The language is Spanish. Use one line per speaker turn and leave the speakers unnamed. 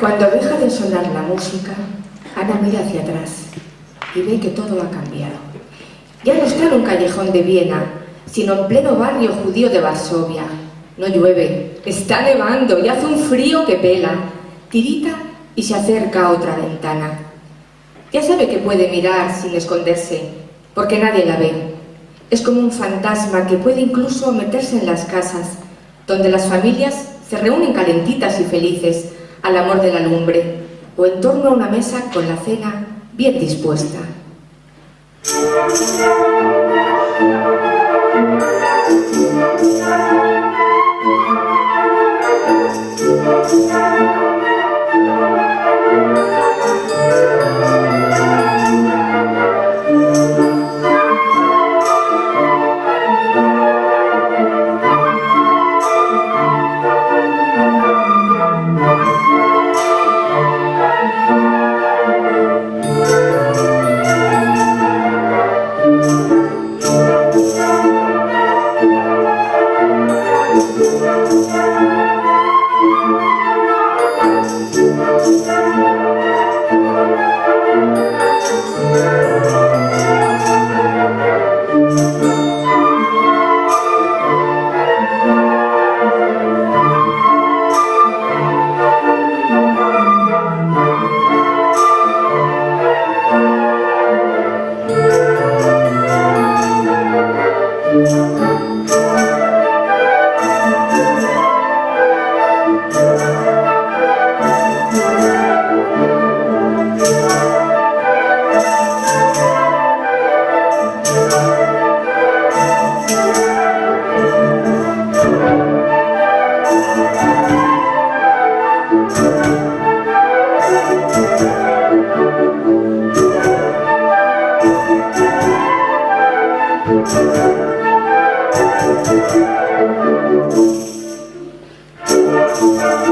Cuando deja de sonar la música, Ana mira hacia atrás y ve que todo ha cambiado. Ya no está en un callejón de Viena, sino en pleno barrio judío de Varsovia. No llueve, está nevando y hace un frío que pela. Tirita y se acerca a otra ventana. Ya sabe que puede mirar sin esconderse, porque nadie la ve. Es como un fantasma que puede incluso meterse en las casas, donde las familias se reúnen calentitas y felices al amor de la lumbre, o en torno a una mesa con la cena bien dispuesta. Thank you.